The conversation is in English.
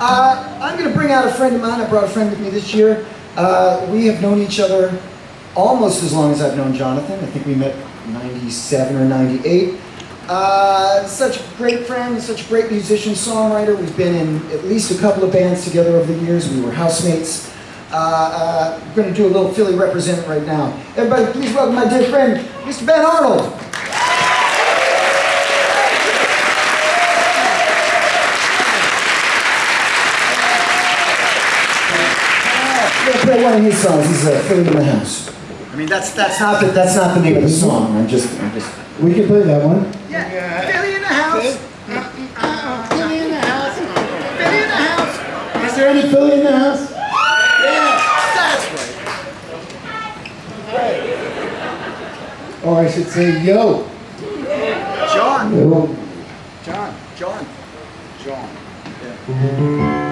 Uh, I'm going to bring out a friend of mine. I brought a friend with me this year. Uh, we have known each other almost as long as I've known Jonathan. I think we met 97 or 98. Uh, such a great friend, such a great musician, songwriter. We've been in at least a couple of bands together over the years. We were housemates. We're going to do a little Philly represent right now. Everybody, please welcome my dear friend, Mr. Ben Arnold. Play one of his songs. He's uh, Philly in the House. I mean, that's that's not the that's not the name of the song. I'm just I'm just. We can play that one. Yeah, Philly in the House. Philly in the house. Philly in the House. Is there any Philly in the house? Yeah, that's right. Or I should say, yo. John. Yo. John. John. John. On